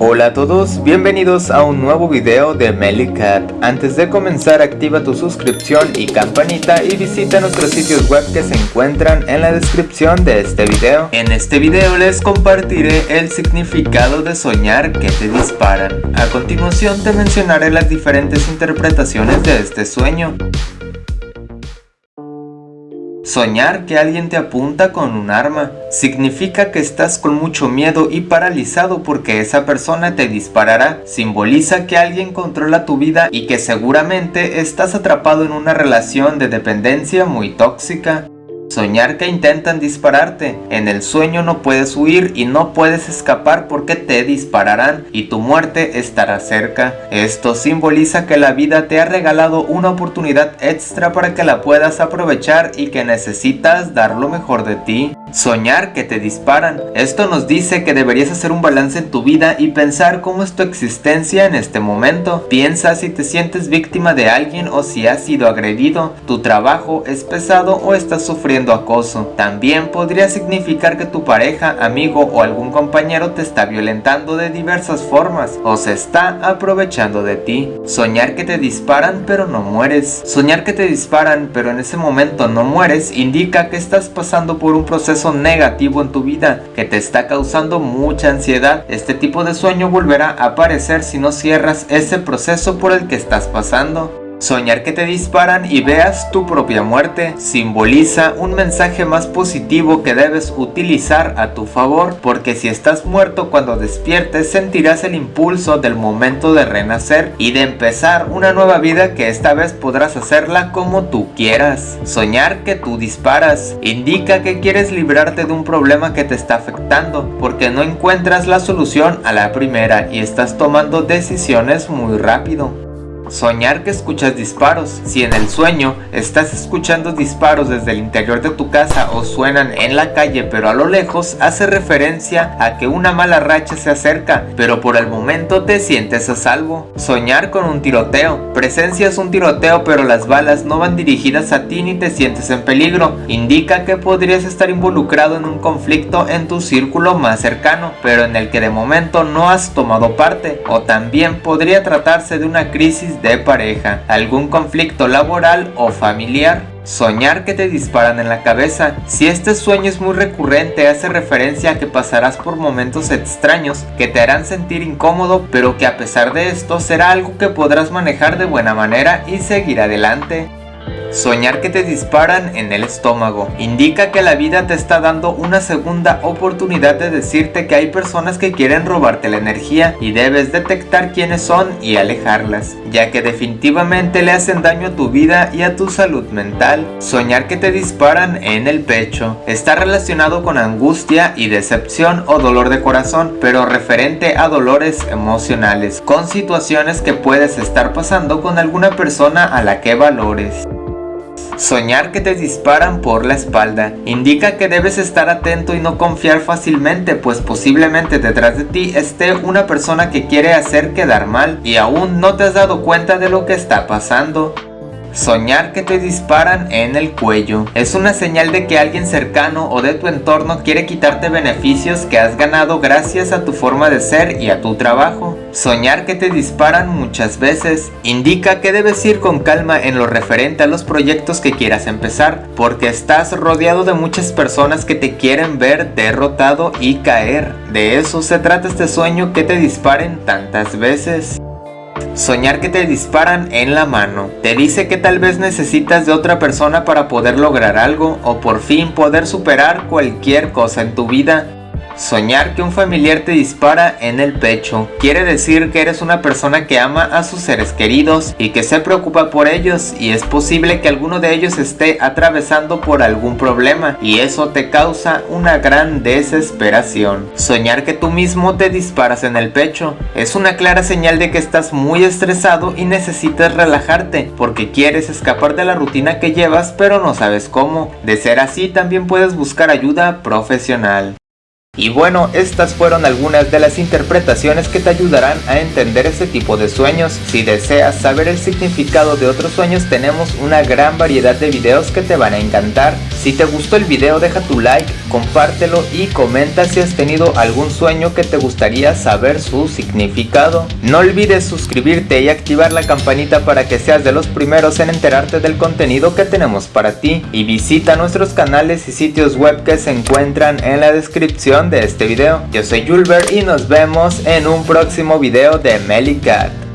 Hola a todos, bienvenidos a un nuevo video de Melicat. Antes de comenzar activa tu suscripción y campanita y visita nuestros sitios web que se encuentran en la descripción de este video. En este video les compartiré el significado de soñar que te disparan. A continuación te mencionaré las diferentes interpretaciones de este sueño. Soñar que alguien te apunta con un arma significa que estás con mucho miedo y paralizado porque esa persona te disparará. Simboliza que alguien controla tu vida y que seguramente estás atrapado en una relación de dependencia muy tóxica. Soñar que intentan dispararte. En el sueño no puedes huir y no puedes escapar porque te dispararán y tu muerte estará cerca. Esto simboliza que la vida te ha regalado una oportunidad extra para que la puedas aprovechar y que necesitas dar lo mejor de ti. Soñar que te disparan. Esto nos dice que deberías hacer un balance en tu vida y pensar cómo es tu existencia en este momento. Piensa si te sientes víctima de alguien o si has sido agredido, tu trabajo es pesado o estás sufriendo acoso. También podría significar que tu pareja, amigo o algún compañero te está violentando de diversas formas o se está aprovechando de ti. Soñar que te disparan pero no mueres. Soñar que te disparan pero en ese momento no mueres indica que estás pasando por un proceso negativo en tu vida que te está causando mucha ansiedad. Este tipo de sueño volverá a aparecer si no cierras ese proceso por el que estás pasando. Soñar que te disparan y veas tu propia muerte simboliza un mensaje más positivo que debes utilizar a tu favor porque si estás muerto cuando despiertes sentirás el impulso del momento de renacer y de empezar una nueva vida que esta vez podrás hacerla como tú quieras. Soñar que tú disparas indica que quieres librarte de un problema que te está afectando porque no encuentras la solución a la primera y estás tomando decisiones muy rápido. Soñar que escuchas disparos. Si en el sueño estás escuchando disparos desde el interior de tu casa o suenan en la calle pero a lo lejos, hace referencia a que una mala racha se acerca, pero por el momento te sientes a salvo. Soñar con un tiroteo. Presencias un tiroteo pero las balas no van dirigidas a ti ni te sientes en peligro. Indica que podrías estar involucrado en un conflicto en tu círculo más cercano, pero en el que de momento no has tomado parte. O también podría tratarse de una de pareja, algún conflicto laboral o familiar. Soñar que te disparan en la cabeza. Si este sueño es muy recurrente, hace referencia a que pasarás por momentos extraños que te harán sentir incómodo, pero que a pesar de esto será algo que podrás manejar de buena manera y seguir adelante. Soñar que te disparan en el estómago indica que la vida te está dando una segunda oportunidad de decirte que hay personas que quieren robarte la energía y debes detectar quiénes son y alejarlas, ya que definitivamente le hacen daño a tu vida y a tu salud mental. Soñar que te disparan en el pecho está relacionado con angustia y decepción o dolor de corazón, pero referente a dolores emocionales, con situaciones que puedes estar pasando con alguna persona a la que valores. Soñar que te disparan por la espalda indica que debes estar atento y no confiar fácilmente pues posiblemente detrás de ti esté una persona que quiere hacer quedar mal y aún no te has dado cuenta de lo que está pasando. Soñar que te disparan en el cuello es una señal de que alguien cercano o de tu entorno quiere quitarte beneficios que has ganado gracias a tu forma de ser y a tu trabajo. Soñar que te disparan muchas veces indica que debes ir con calma en lo referente a los proyectos que quieras empezar porque estás rodeado de muchas personas que te quieren ver derrotado y caer. De eso se trata este sueño que te disparen tantas veces. Soñar que te disparan en la mano. Te dice que tal vez necesitas de otra persona para poder lograr algo o por fin poder superar cualquier cosa en tu vida. Soñar que un familiar te dispara en el pecho quiere decir que eres una persona que ama a sus seres queridos y que se preocupa por ellos y es posible que alguno de ellos esté atravesando por algún problema y eso te causa una gran desesperación. Soñar que tú mismo te disparas en el pecho es una clara señal de que estás muy estresado y necesitas relajarte porque quieres escapar de la rutina que llevas pero no sabes cómo. De ser así también puedes buscar ayuda profesional. Y bueno, estas fueron algunas de las interpretaciones que te ayudarán a entender este tipo de sueños. Si deseas saber el significado de otros sueños tenemos una gran variedad de videos que te van a encantar. Si te gustó el video deja tu like, compártelo y comenta si has tenido algún sueño que te gustaría saber su significado. No olvides suscribirte y activar la campanita para que seas de los primeros en enterarte del contenido que tenemos para ti. Y visita nuestros canales y sitios web que se encuentran en la descripción de este video. Yo soy Julber y nos vemos en un próximo video de Melicat.